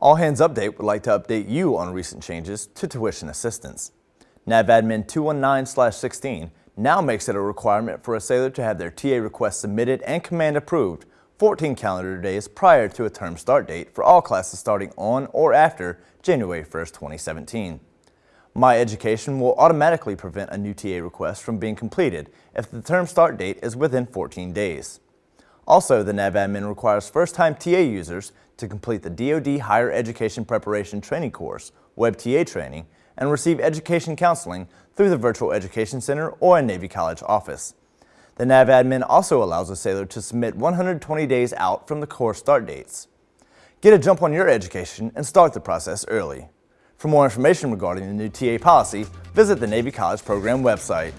All Hands Update would like to update you on recent changes to tuition assistance. NAVADMIN 219-16 now makes it a requirement for a sailor to have their TA request submitted and command approved 14 calendar days prior to a term start date for all classes starting on or after January 1, 2017. My Education will automatically prevent a new TA request from being completed if the term start date is within 14 days. Also, the NAVADMIN requires first-time TA users to complete the DoD Higher Education Preparation Training Course, WebTA training, and receive education counseling through the Virtual Education Center or a Navy College office. The NAVADMIN also allows a sailor to submit 120 days out from the course start dates. Get a jump on your education and start the process early. For more information regarding the new TA policy, visit the Navy College Program website.